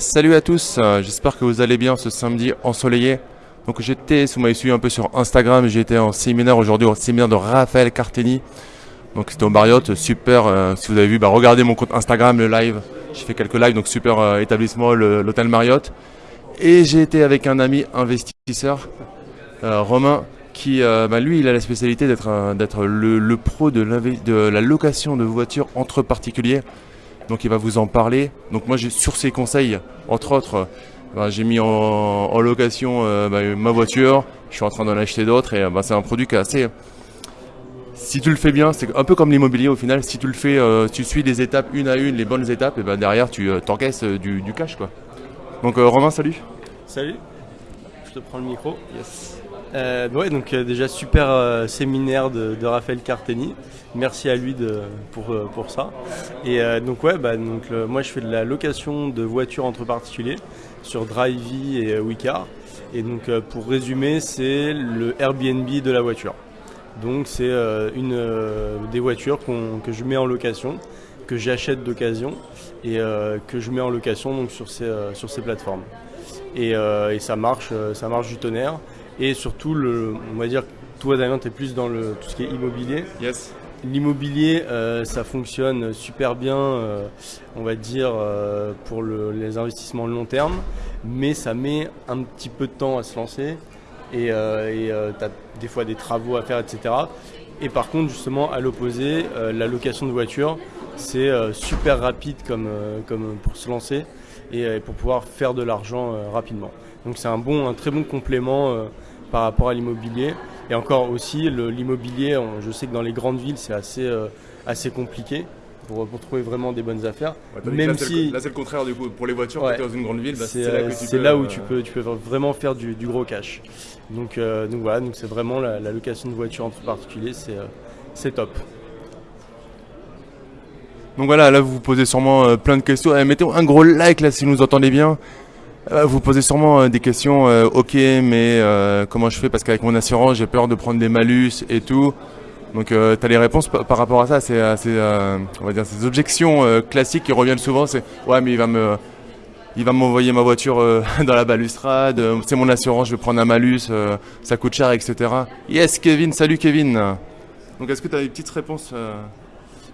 Salut à tous, euh, j'espère que vous allez bien ce samedi ensoleillé. Donc j'étais, si vous m'avez suivi un peu sur Instagram, été en séminaire aujourd'hui, au séminaire de Raphaël Carteni. Donc c'était au Marriott, super, euh, si vous avez vu, bah, regardez mon compte Instagram, le live. J'ai fait quelques lives, donc super euh, établissement, l'hôtel Marriott. Et j'ai été avec un ami investisseur, Romain, qui, bah, lui, il a la spécialité d'être le, pro de la location de voitures entre particuliers. Donc il va vous en parler. Donc moi, j'ai sur ses conseils, entre autres, euh, bah, j'ai mis en, location euh, bah, ma voiture. Je suis en train d'en acheter d'autres et euh, bah, c'est un produit qui est assez. Si tu le fais bien, c'est un peu comme l'immobilier au final. Si tu le fais, tu suis les étapes une à une, les bonnes étapes, et ben derrière tu t'encaisses du, cash quoi. Donc Romain, salut. Salut, je te prends le micro. Euh, ouais, donc euh, déjà super euh, séminaire de, Raphaël Carteni. Merci à lui pour, pour ça. Et donc ouais, bah, donc, moi je fais de la location de voitures entre particuliers sur Drivey et Wicar. Et donc pour résumer, c'est le Airbnb de la voiture. Donc c'est une des voitures que je mets en location, que j'achète d'occasion et que je mets en location donc sur ces, sur ces plateformes. Et, et ça marche, ça marche du tonnerre. Et surtout, le, on va dire, toi Damien, tu es plus dans le, tout ce qui est immobilier. Yes. L'immobilier, euh, ça fonctionne super bien, euh, on va dire, euh, pour le- les investissements long terme, mais ça met un petit peu de temps à se lancer et tu as des fois des travaux à faire, etc. Et par contre, justement, à l'opposé, la location de voiture, c'est super rapide comme, comme pour se lancer et euh, pour pouvoir faire de l'argent euh, rapidement. Donc c'est un, bon, un très bon complément euh, par rapport à l'immobilier. Et encore aussi, l'immobilier, je sais que dans les grandes villes, c'est assez, assez compliqué pour, pour trouver vraiment des bonnes affaires. Même si là c'est le contraire du coup pour les voitures. Ouais. quand t'es dans une grande ville, bah, c'est là que tu peux, là où euh, tu peux, tu peux vraiment faire du, du gros cash. Donc, euh, donc voilà, donc c'est vraiment la, la location de voiture entre particuliers, c'est euh, c'est top. Donc voilà, là vous vous posez sûrement euh, plein de questions. Eh, mettez un gros like là si vous nous entendez bien. Euh, vous posez sûrement euh, des questions. euh, ok, mais euh, comment je fais? Parce qu'avec mon assurance, j'ai peur de prendre des malus et tout. Donc tu as les réponses par, rapport à ça? C'est euh, euh, on va dire ces objections euh, classiques qui reviennent souvent. C'est ouais, mais il va me il va m'envoyer ma voiture euh, dans la balustrade. euh, C'est mon assurance, je vais prendre un malus. euh, ça coûte cher, etc. Yes, Kevin. Salut, Kevin. Donc est-ce que tu as des petites réponses euh,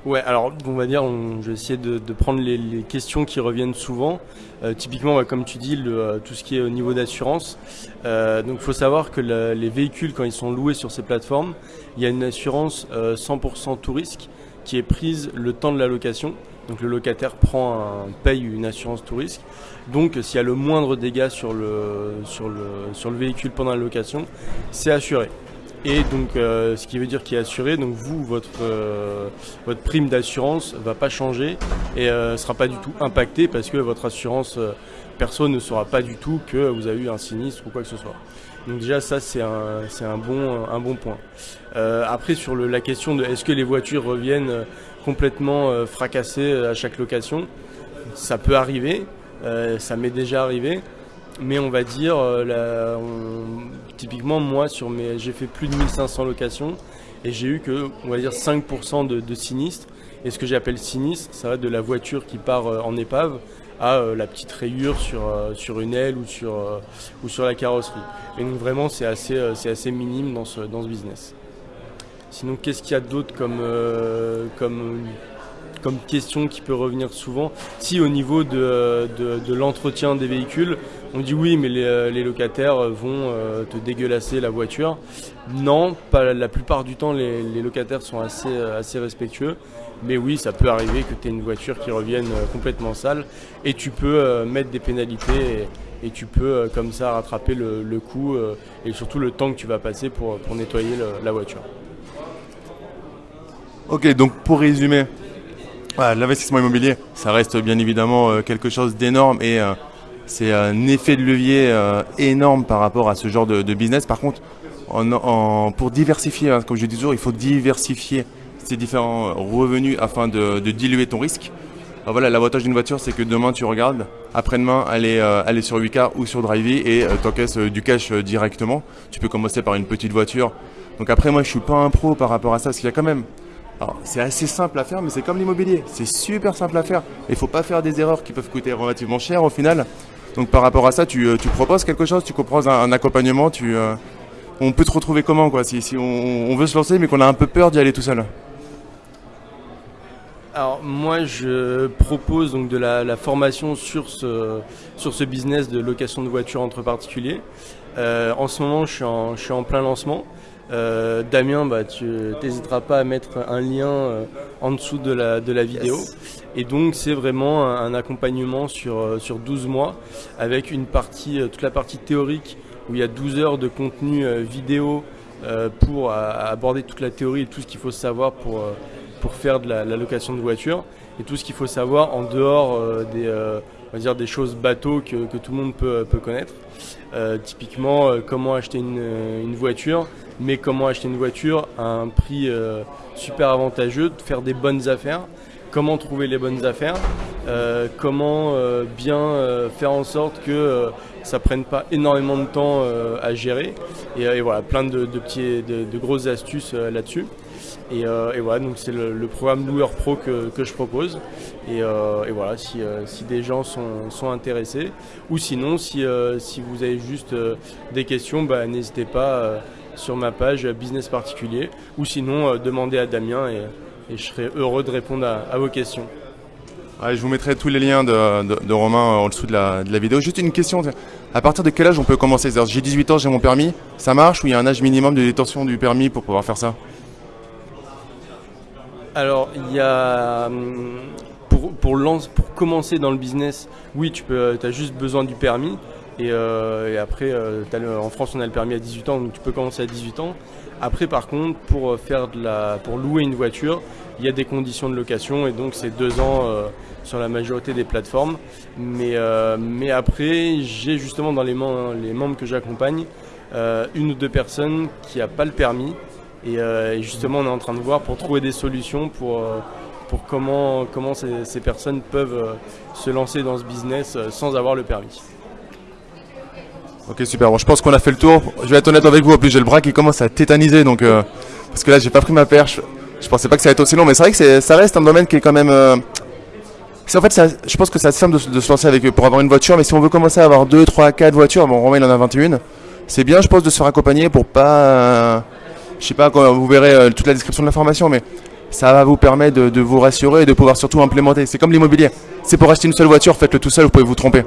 Ouais, alors on va dire, on, je vais essayer de, de prendre les, les questions qui reviennent souvent. Euh, typiquement, ouais, comme tu dis, le, euh, tout ce qui est au niveau d'assurance. Euh, donc il faut savoir que les véhicules, quand ils sont loués sur ces plateformes, il y a une assurance euh, 100% tout risque qui est prise le temps de la location. Donc le locataire prend un, paye une assurance tout risque. Donc s'il y a le moindre dégât sur le, sur le, sur le véhicule pendant la location, c'est assuré. Et donc, euh, ce qui veut dire qu'il est assuré. Donc, vous, votre, euh, votre prime d'assurance va pas changer et ne sera pas du tout impactée parce que votre assurance euh, perso ne saura pas du tout que vous avez eu un sinistre ou quoi que ce soit. Donc déjà, ça, c'est un, un, bon, un bon point. Euh, après, sur le- la question de est-ce que les voitures reviennent euh, complètement euh, fracassées à chaque location, ça peut arriver. Euh, ça m'est déjà arrivé. Mais on va dire, euh, la- on- typiquement moi, sur mes, j'ai fait plus de 1500 locations et j'ai eu que, on va dire, 5% de, sinistres. Et ce que j'appelle sinistre, ça va de la voiture qui part euh, en épave à euh, la petite rayure sur, euh, sur une aile ou sur, ou sur la carrosserie. Et donc vraiment, c'est assez, assez minime dans ce, dans ce business. Sinon, qu'est-ce qu'il y a d'autre comme, comme, comme question qui peut revenir souvent Si au niveau de, l'entretien des véhicules, on dit oui, mais les, euh, locataires vont euh, te dégueulasser la voiture. Non, pas la plupart du temps, les, locataires sont assez, euh, respectueux. Mais oui, ça peut arriver que tu aies une voiture qui revienne euh, complètement sale et tu peux euh, mettre des pénalités et, tu peux euh, comme ça rattraper le, le coût euh, et surtout le temps que tu vas passer pour, nettoyer la voiture. Ok, donc pour résumer, l'investissement immobilier, ça reste bien évidemment euh, quelque chose d'énorme et euh, c'est un effet de levier euh, énorme par rapport à ce genre de, business. Par contre, pour diversifier, hein, comme je dis toujours, il faut diversifier ces différents revenus afin de, diluer ton risque. Alors voilà, l'avantage d'une voiture, c'est que demain tu regardes, après-demain, elle sur 8K ou sur Drivey et euh, t'encaisses du cash directement. Tu peux commencer par une petite voiture. Donc après, moi, je suis pas un pro par rapport à ça, parce qu'il y a quand même C'est assez simple à faire, mais c'est comme l'immobilier. C'est super simple à faire. Il faut pas faire des erreurs qui peuvent coûter relativement cher au final. Donc, par rapport à ça, tu, euh, proposes quelque chose, tu proposes un, accompagnement. Euh, on peut te retrouver comment, quoi, si, on, veut se lancer, mais qu'on a un peu peur d'y aller tout seul? Alors moi je propose donc de la, formation sur ce, business de location de voitures entre particuliers. Euh, en ce moment je suis en plein lancement. Euh, Damien, bah, tu n'hésiteras pas à mettre un lien euh, en dessous de la, de la vidéo. Et donc c'est vraiment un, un accompagnement sur, euh, sur 12 mois avec une partie, toute la partie théorique où il y a 12 heures de contenu vidéo pour à- à aborder toute la théorie et tout ce qu'il faut savoir pour, pour faire de la, la location de voiture et tout ce qu'il faut savoir en dehors des, on va dire des choses bateaux que, tout le monde peut, connaître. Euh, typiquement, euh, comment acheter une, euh, une voiture, mais comment acheter une voiture à un prix super avantageux, faire des bonnes affaires, comment trouver les bonnes affaires, comment bien faire en sorte que ça prenne pas énormément de temps à gérer. Et, voilà, plein de, petits, de, grosses astuces là-dessus. Et, euh, et voilà, donc c'est le, programme Loueur Pro que, je propose. Et, euh, voilà, si, euh, si des gens sont, intéressés, ou sinon, si, vous avez juste des questions, bah, n'hésitez pas sur ma page Business Particulier, ou sinon, demandez à Damien et, je serai heureux de répondre à, vos questions. Je vous mettrai tous les liens de, Romain en dessous de la, vidéo. Juste une question, à partir de quel âge on peut commencer? J'ai 18 ans, j'ai mon permis, ça marche ou il y a un âge minimum de détention du permis pour pouvoir faire ça? Alors, il y a. hum, Pour, pour, pour commencer dans le business, oui, tu peux, as juste besoin du permis. Et, euh, après, euh, en France, on a le permis à 18 ans, donc tu peux commencer à 18 ans. Après, par contre, pour, euh, faire de la, pour louer une voiture, il y a des conditions de location et donc c'est deux ans euh, sur la majorité des plateformes. Mais, euh, mais après, j'ai justement dans les, les membres que j'accompagne euh, une ou deux personnes qui n'ont pas le permis et, euh, et justement, on est en train de voir pour trouver des solutions pour, euh, pour comment, comment ces, personnes peuvent euh, se lancer dans ce business sans avoir le permis. Ok, super. Bon, je pense qu'on a fait le tour. Je vais être honnête avec vous. En plus, j'ai le bras qui commence à tétaniser. Donc, euh, parce que là, j'ai pas pris ma perche. Je pensais pas que ça allait être aussi long. Mais c'est vrai que ça reste un domaine qui est quand même. en fait, je pense que c'est simple de, se- de se lancer avec pour avoir une voiture. Mais si on veut commencer à avoir 2, 3, 4 voitures, bon, Romain il en a 21. C'est bien, je pense, de se faire accompagner pour pas. Je sais pas, vous verrez euh, toute la description de l'information, mais ça va vous permettre de, de vous rassurer et de pouvoir surtout implémenter. C'est comme l'immobilier. C'est pour acheter une seule voiture, faites-le tout seul, vous pouvez vous tromper.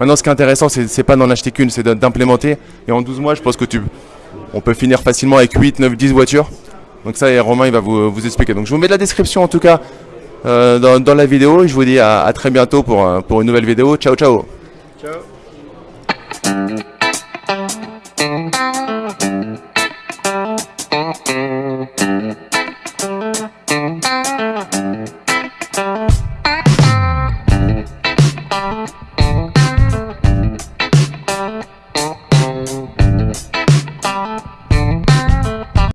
Maintenant, ce qui est intéressant, c'est pas d'en acheter qu'une, c'est de- d'implémenter. Et en 12 mois, je pense que tu, on peut finir facilement avec 8, 9, 10 voitures. Donc ça, et Romain, il va vous, expliquer. Donc je vous mets la description en tout cas euh, dans, la vidéo. Et je vous dis à, à très bientôt pour, euh, pour une nouvelle vidéo. Ciao, ciao Ciao Mm-hmm.